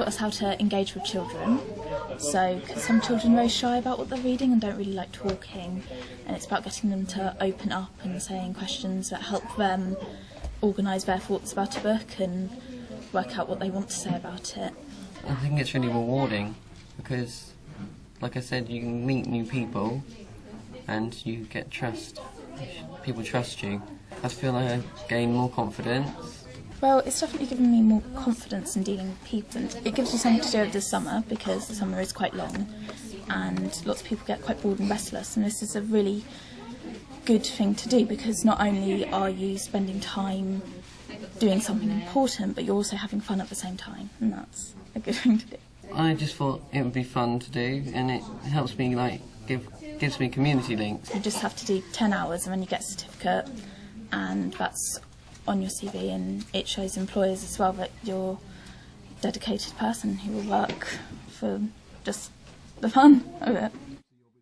taught us how to engage with children. So, some children are very shy about what they're reading and don't really like talking, and it's about getting them to open up and saying questions that help them organise their thoughts about a book and work out what they want to say about it. I think it's really rewarding because, like I said, you can meet new people and you get trust. People trust you. I feel like I gain more confidence. Well, it's definitely given me more confidence in dealing with people, and it gives you something to do over the summer because the summer is quite long, and lots of people get quite bored and restless. And this is a really good thing to do because not only are you spending time doing something important, but you're also having fun at the same time, and that's a good thing to do. I just thought it would be fun to do, and it helps me like give gives me community links. You just have to do 10 hours and then you get a certificate, and that's on your CV, and it shows employers as well that you're a dedicated person who will work for just the fun of it.